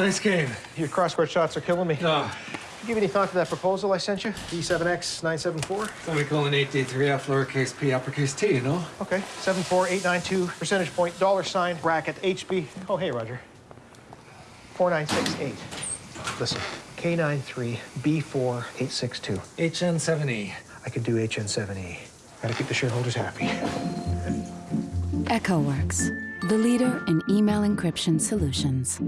Nice game. Your crossword shots are killing me. No, Give any thought to that proposal I sent you? D7X974? semicolon 8D3F lowercase p uppercase T, you know? Okay, 74892 percentage point dollar sign bracket HB. Oh, hey, Roger. 4968. Listen, K93B4862. HN7E. I could do HN7E. Gotta keep the shareholders happy. EchoWorks, the leader in email encryption solutions.